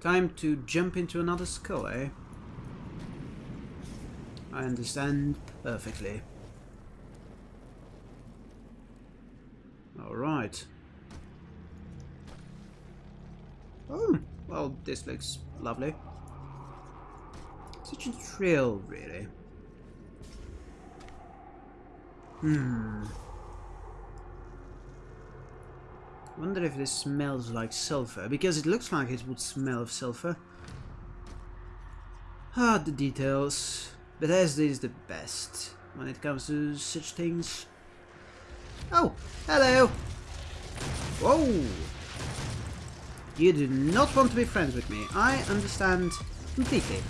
Time to jump into another skull, eh? I understand perfectly. Alright. Oh, well, this looks lovely. Such a thrill, really. Hmm. Wonder if this smells like sulfur, because it looks like it would smell of sulfur. Ah, the details. Bethesda is the best when it comes to such things. Oh, hello! Whoa! You do not want to be friends with me. I understand completely.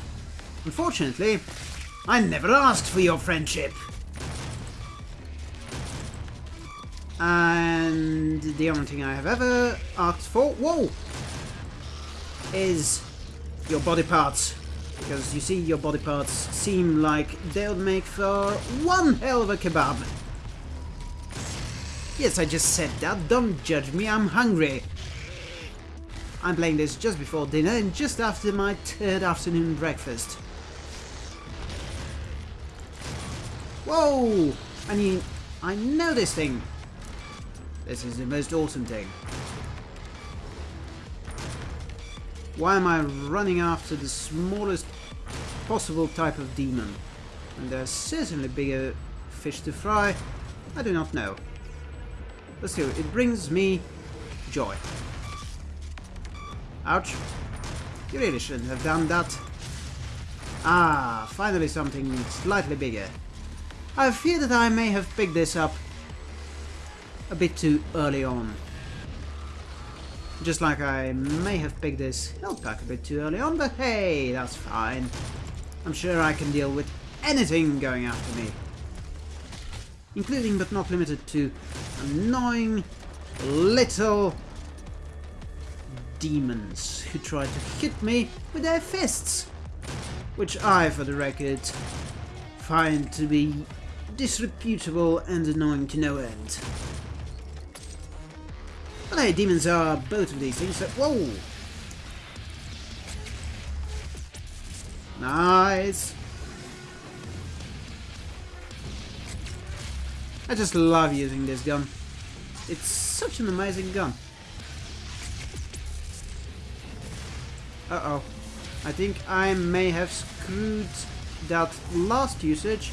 Unfortunately, I never asked for your friendship. And the only thing I have ever asked for, whoa, is your body parts. Because you see, your body parts seem like they would make for one hell of a kebab. Yes, I just said that. Don't judge me, I'm hungry. I'm playing this just before dinner and just after my third afternoon breakfast. Whoa! I mean, I know this thing. This is the most awesome thing. Why am I running after the smallest possible type of demon? And there's certainly bigger fish to fry. I do not know. Still, it brings me joy. Ouch. You really shouldn't have done that. Ah, finally something slightly bigger. I fear that I may have picked this up a bit too early on. Just like I may have picked this health pack a bit too early on, but hey, that's fine. I'm sure I can deal with anything going after me. Including but not limited to annoying little demons who try to hit me with their fists. Which I, for the record, find to be disreputable and annoying to no end. But hey, demons are both of these things, so... Whoa! Nice! I just love using this gun. It's such an amazing gun. Uh-oh. I think I may have screwed that last usage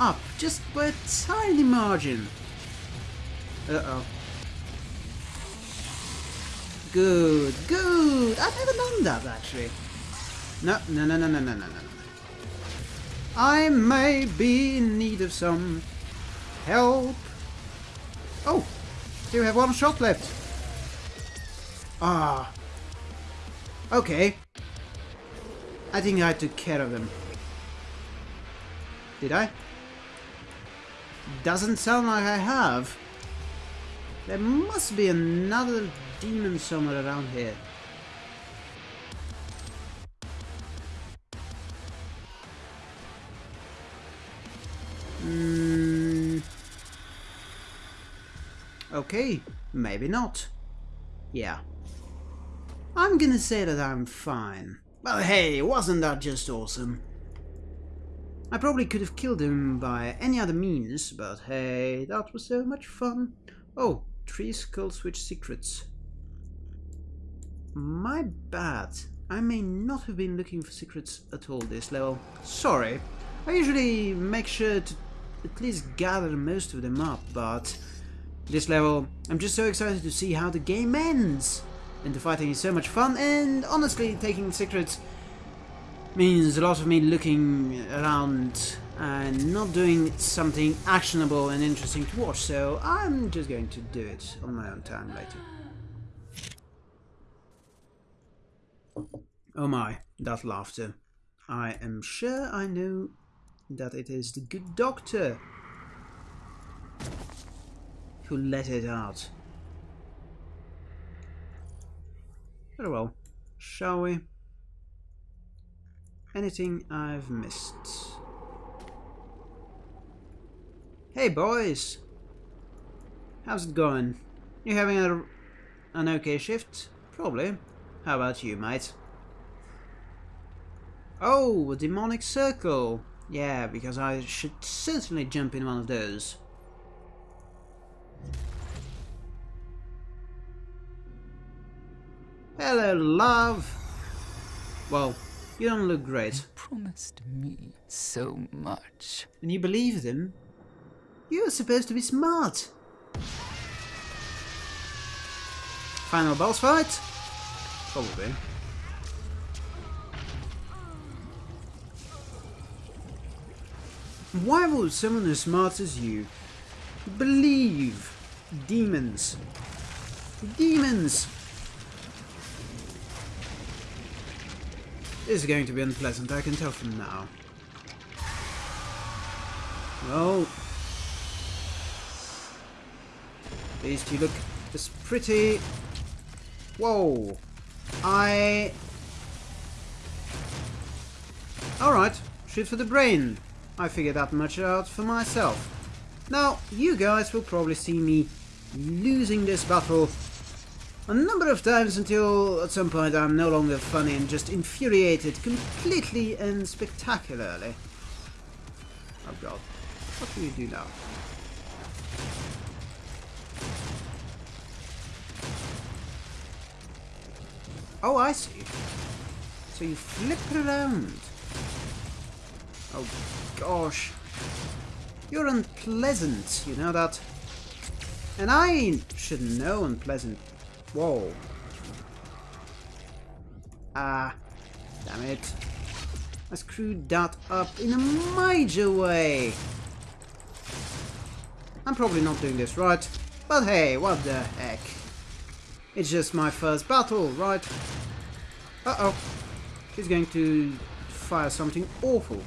up just by a tiny margin. Uh-oh. Good, good. I've never done that, actually. No, no, no, no, no, no, no, no. I may be in need of some help. Oh, still have one shot left. Ah. Okay. I think I took care of them. Did I? Doesn't sound like I have. There must be another demon somewhere around here. Mm. Okay, maybe not. Yeah. I'm gonna say that I'm fine. Well, hey, wasn't that just awesome? I probably could have killed him by any other means, but hey, that was so much fun. Oh, three skull switch secrets. My bad. I may not have been looking for secrets at all this level. Sorry. I usually make sure to at least gather most of them up, but this level, I'm just so excited to see how the game ends. And the fighting is so much fun, and honestly, taking secrets means a lot of me looking around and not doing something actionable and interesting to watch, so I'm just going to do it on my own time later. Oh my, that laughter. I am sure I know that it is the good doctor who let it out. Very well. Shall we? Anything I've missed? Hey boys! How's it going? You having a, an okay shift? Probably. How about you, mate? Oh, a demonic circle. Yeah, because I should certainly jump in one of those. Hello, love. Well, you don't look great. You promised me so much. And you believe them? You're supposed to be smart. Final boss fight? Probably. Why would someone as smart as you believe demons? Demons! This is going to be unpleasant, I can tell from now. Well, at least you look as pretty. Whoa! I... Alright, shoot for the brain. I figured that much out for myself. Now, you guys will probably see me losing this battle a number of times until at some point I'm no longer funny and just infuriated completely and spectacularly. Oh god. What do you do now? Oh, I see. So you flip it around. Oh, gosh. You're unpleasant, you know that? And I should know unpleasant. Whoa. Ah, damn it. I screwed that up in a major way. I'm probably not doing this right, but hey, what the heck. It's just my first battle, right? Uh-oh. She's going to fire something awful.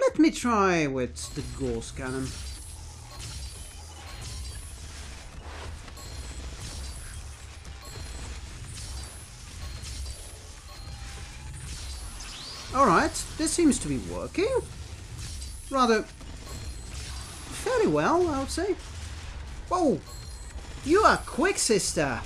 Let me try with the Gauss cannon. Alright, this seems to be working. Rather well, I would say. Whoa! You are quick, sister!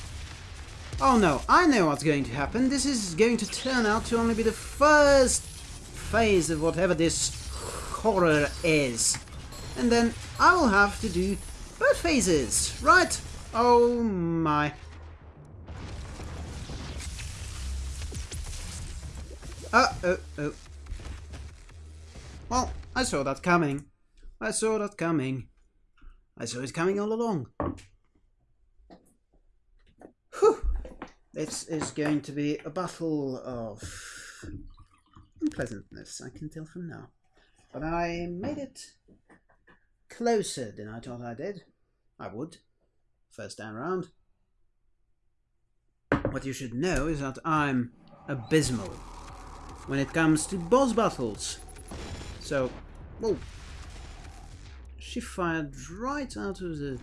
Oh no, I know what's going to happen. This is going to turn out to only be the first phase of whatever this horror is. And then I will have to do both phases, right? Oh my. Uh, oh, oh. Well, I saw that coming. I saw that coming. I saw it coming all along. Whew. This is going to be a battle of unpleasantness, I can tell from now. But I made it closer than I thought I did. I would. First time round. What you should know is that I'm abysmal when it comes to boss battles. So, whoa. She fired right out of the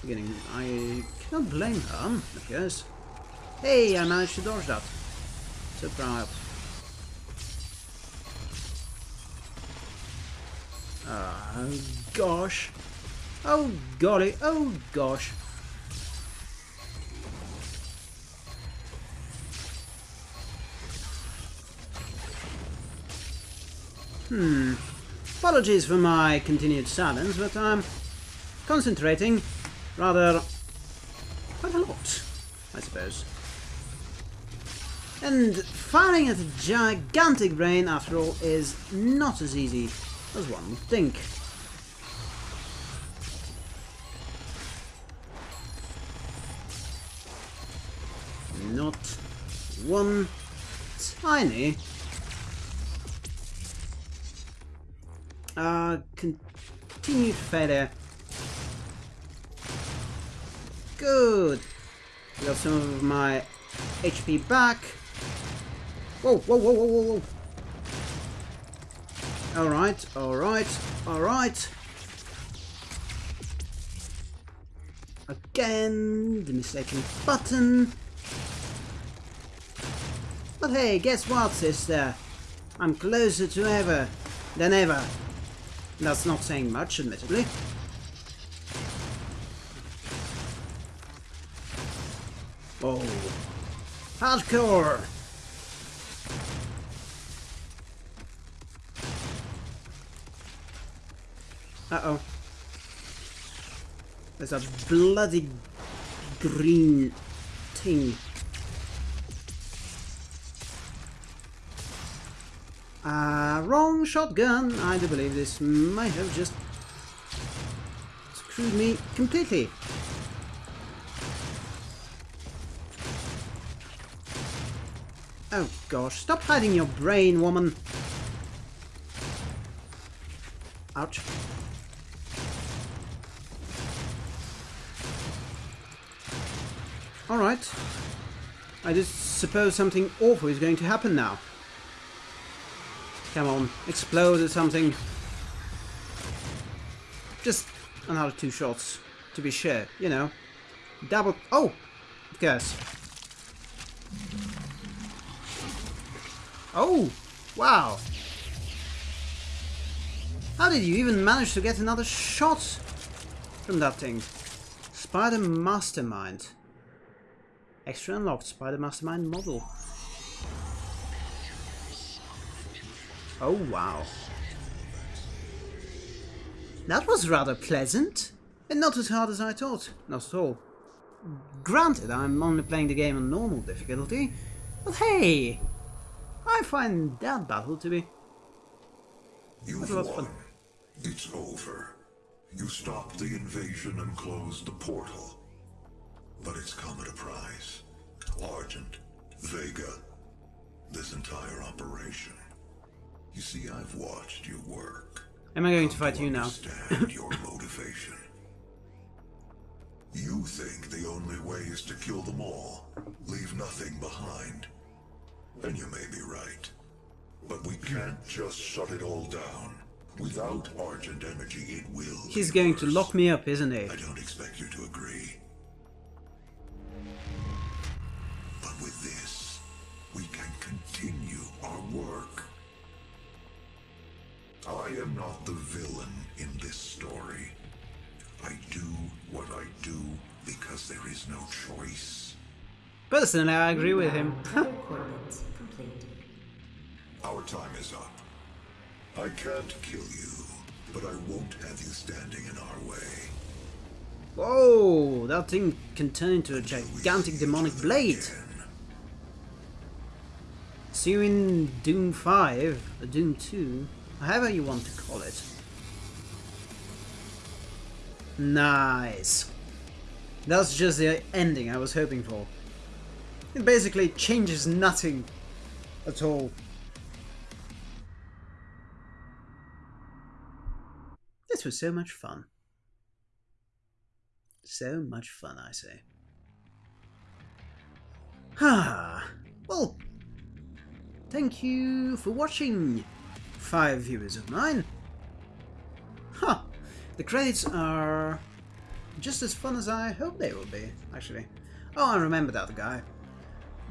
beginning. I cannot blame her, I guess. Hey, I managed to dodge that. So Surprise. Oh gosh. Oh golly. Oh gosh. Hmm. Apologies for my continued silence, but I'm concentrating rather quite a lot, I suppose. And firing at a gigantic brain, after all, is not as easy as one would think. Not one tiny uh, continued failure. Good. Got some of my HP back. Whoa, whoa, whoa, whoa, whoa, whoa. Alright, alright, alright. Again, the mistaken button. But hey, guess what, sister? I'm closer to ever than ever. That's not saying much, admittedly. Oh. Hardcore! Uh-oh. There's a bloody green thing Uh, wrong shotgun. I do believe this might have just screwed me completely. Oh gosh, stop hiding your brain, woman. Ouch. Alright. I just suppose something awful is going to happen now. Come on, explode or something. Just another two shots, to be sure, you know. Double... Oh! Of. Oh! Wow! How did you even manage to get another shot from that thing? Spider Mastermind. Extra unlocked Spider Mastermind model. Oh wow. That was rather pleasant. And not as hard as I thought. Not at all. Granted, I'm only playing the game on normal difficulty. But hey! I find that battle to be... You've won. fun. It's over. You stopped the invasion and closed the portal. But it's come at a price. Argent, Vega, this entire operation. You see, I've watched your work. Am I going to fight you now? Understand your motivation. You think the only way is to kill them all, leave nothing behind. And you may be right. But we can't just shut it all down. Without Argent energy, it will. He's going to lock me up, isn't he? I don't expect you to agree. But with this, we can continue our work. I am not the villain in this story. I do what I do because there is no choice. Personally, I agree with him. Tether coordinates complete. Our time is up. I can't kill you, but I won't have you standing in our way. Whoa, that thing can turn into a gigantic demonic blade. Again. See you in Doom 5, or Doom 2, however you want to call it. Nice. That's just the ending I was hoping for. It basically changes nothing at all. This was so much fun. So much fun, I say. Ah, well, thank you for watching, five viewers of mine. Huh, the credits are just as fun as I hope they will be, actually. Oh, I remember that guy.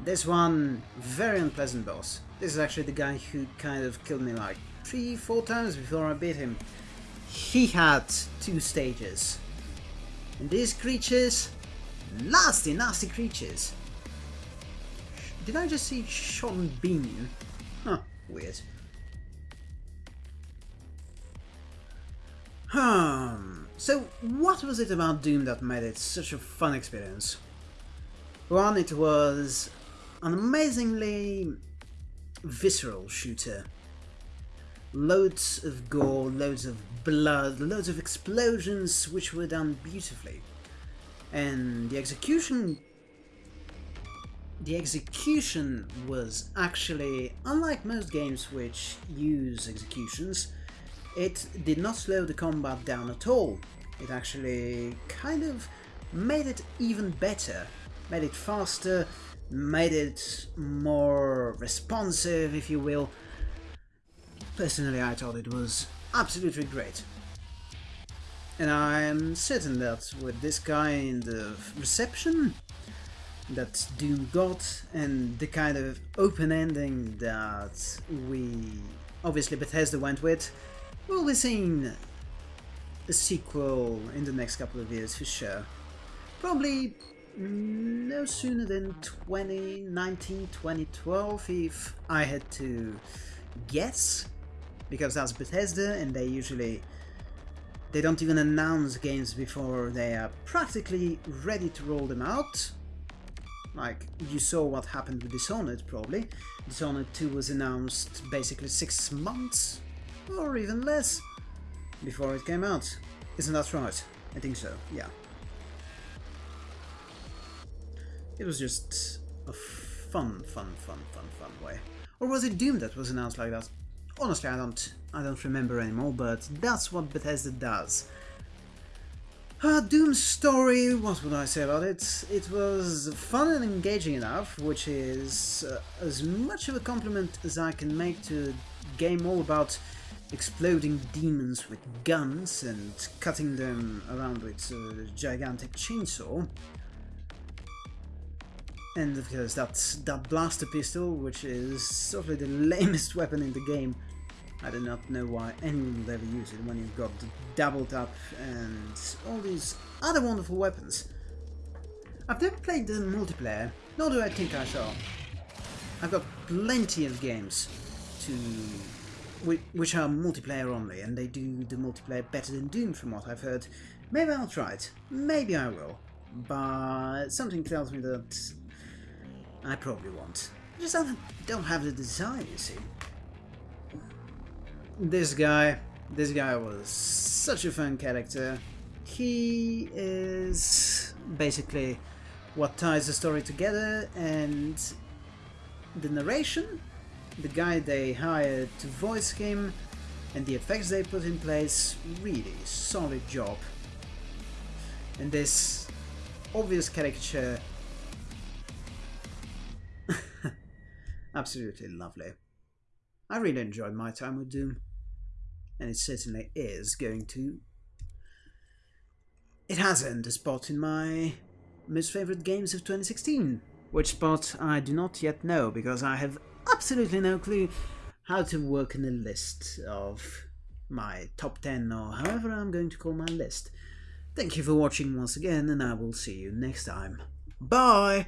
This one, very unpleasant boss. This is actually the guy who kind of killed me like three, four times before I beat him. He had two stages. And these creatures, nasty, nasty creatures. Did I just see Sean Bean? Huh, weird. Hmm. So, what was it about Doom that made it such a fun experience? One, it was an amazingly visceral shooter. Loads of gore, loads of blood, loads of explosions, which were done beautifully. And the execution the execution was actually, unlike most games which use executions, it did not slow the combat down at all. It actually kind of made it even better, made it faster, made it more responsive, if you will. Personally, I thought it was absolutely great. And I'm certain that with this kind of reception, that Doom got and the kind of open ending that we obviously Bethesda went with, we'll be seeing a sequel in the next couple of years for sure. Probably no sooner than 2019, 2012 if I had to guess, because that's Bethesda and they usually they don't even announce games before they are practically ready to roll them out. Like, you saw what happened with Dishonored, probably. Dishonored 2 was announced basically six months, or even less, before it came out. Isn't that right? I think so, yeah. It was just a fun, fun, fun, fun, fun way. Or was it Doom that was announced like that? Honestly, I don't, I don't remember anymore, but that's what Bethesda does. Uh, Doom's story, what would I say about it? It was fun and engaging enough, which is uh, as much of a compliment as I can make to a game all about exploding demons with guns and cutting them around with a gigantic chainsaw. And of course that, that blaster pistol, which is of the lamest weapon in the game. I do not know why anyone would ever use it when you've got the double tap and all these other wonderful weapons. I've never played the multiplayer, nor do I think I shall. I've got plenty of games to which are multiplayer only, and they do the multiplayer better than Doom from what I've heard. Maybe I'll try it, maybe I will, but something tells me that I probably won't. I just don't, don't have the desire, you see. This guy, this guy was such a fun character. He is basically what ties the story together and the narration, the guy they hired to voice him and the effects they put in place, really solid job. And this obvious caricature Absolutely lovely. I really enjoyed my time with Doom, and it certainly is going to. It has earned a spot in my most favourite games of 2016. Which spot I do not yet know because I have absolutely no clue how to work in a list of my top 10 or however I'm going to call my list. Thank you for watching once again and I will see you next time. Bye!